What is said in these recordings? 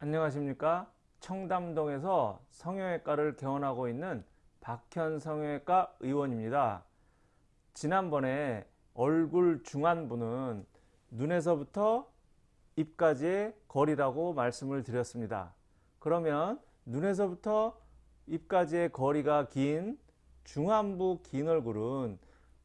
안녕하십니까? 청담동에서 성형외과를 개원하고 있는 박현 성형외과 의원입니다. 지난번에 얼굴 중안부는 눈에서부터 입까지의 거리라고 말씀을 드렸습니다. 그러면 눈에서부터 입까지의 거리가 긴 중안부 긴 얼굴은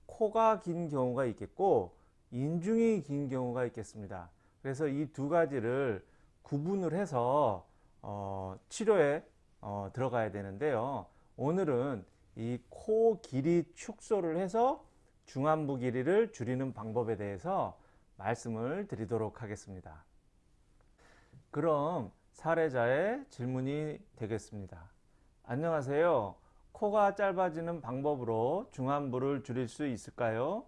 코가 긴 경우가 있겠고 인중이 긴 경우가 있겠습니다. 그래서 이 두 가지를 구분을 해서 어, 치료에 어, 들어가야 되는데요. 오늘은 이 코 길이 축소를 해서 중안부 길이를 줄이는 방법에 대해서 말씀을 드리도록 하겠습니다. 그럼 사례자의 질문이 되겠습니다. 안녕하세요. 코가 짧아지는 방법으로 중안부를 줄일 수 있을까요?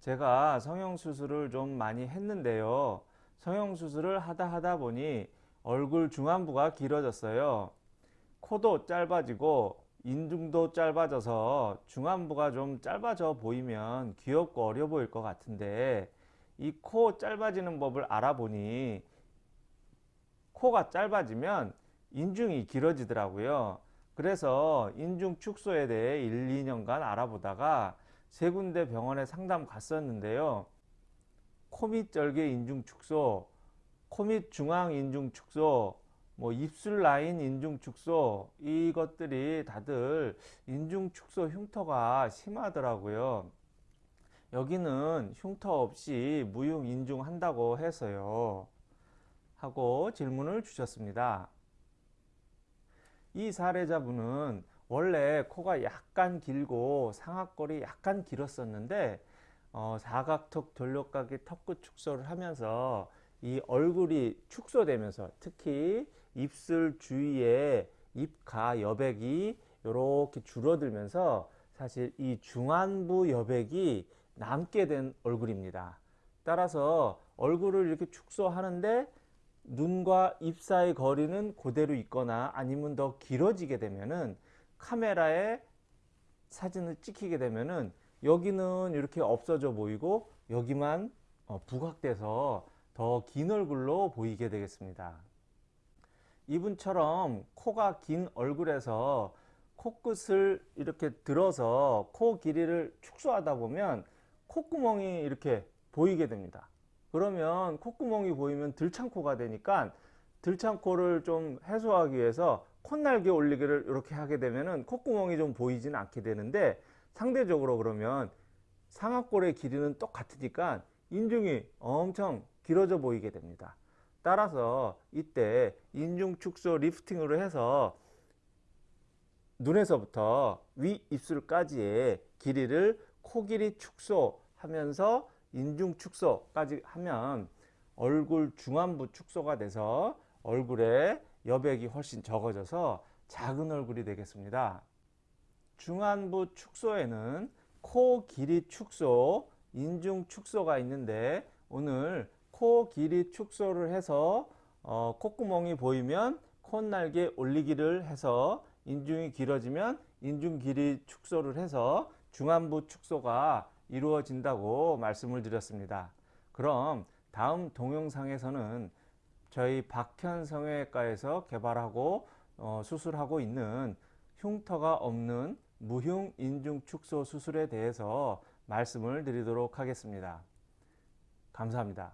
제가 성형수술을 좀 많이 했는데요. 성형수술을 하다 하다 보니 얼굴 중안부가 길어졌어요. 코도 짧아지고 인중도 짧아져서 중안부가 좀 짧아져 보이면 귀엽고 어려 보일 것 같은데 이 코 짧아지는 법을 알아보니 코가 짧아지면 인중이 길어지더라고요. 그래서 인중 축소에 대해 1, 2년간 알아보다가 세 군데 병원에 상담 갔었는데요. 코밑 절개 인중 축소, 코밑 중앙 인중 축소, 뭐 입술 라인 인중 축소 이것들이 다들 인중 축소 흉터가 심하더라고요. 여기는 흉터 없이 무용 인중 한다고 해서요. 하고 질문을 주셨습니다. 이 사례자분은 원래 코가 약간 길고 상악골이 약간 길었었는데 어, 사각턱 돌려가기 턱끝 축소를 하면서 이 얼굴이 축소되면서 특히 입술 주위에 입가 여백이 이렇게 줄어들면서 사실 이 중안부 여백이 남게 된 얼굴입니다. 따라서 얼굴을 이렇게 축소하는데 눈과 입 사이 거리는 그대로 있거나 아니면 더 길어지게 되면은 카메라에 사진을 찍히게 되면은 여기는 이렇게 없어져 보이고 여기만 어, 부각돼서 더 긴 얼굴로 보이게 되겠습니다. 이분처럼 코가 긴 얼굴에서 코끝을 이렇게 들어서 코 길이를 축소하다 보면 콧구멍이 이렇게 보이게 됩니다. 그러면 콧구멍이 보이면 들창코가 되니까 들창코를 좀 해소하기 위해서 콧날개 올리기를 이렇게 하게 되면 은 콧구멍이 좀 보이지는 않게 되는데 상대적으로 그러면 상악골의 길이는 똑같으니까 인중이 엄청 길어져 보이게 됩니다. 따라서 이때 인중 축소 리프팅으로 해서 눈에서부터 위 입술까지의 길이를 코 길이 축소하면서 인중 축소까지 하면 얼굴 중안부 축소가 돼서 얼굴에 여백이 훨씬 적어져서 작은 얼굴이 되겠습니다. 중안부 축소에는 코 길이 축소, 인중 축소가 있는데 오늘 코 길이 축소를 해서 어, 콧구멍이 보이면 콧날개 올리기를 해서 인중이 길어지면 인중 길이 축소를 해서 중안부 축소가 이루어진다고 말씀을 드렸습니다. 그럼 다음 동영상에서는 저희 박현 성형외과에서 개발하고 어, 수술하고 있는 흉터가 없는 무흉 인중 축소 수술에 대해서 말씀을 드리도록 하겠습니다. 감사합니다.